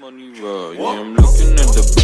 money yeah, I'm looking at the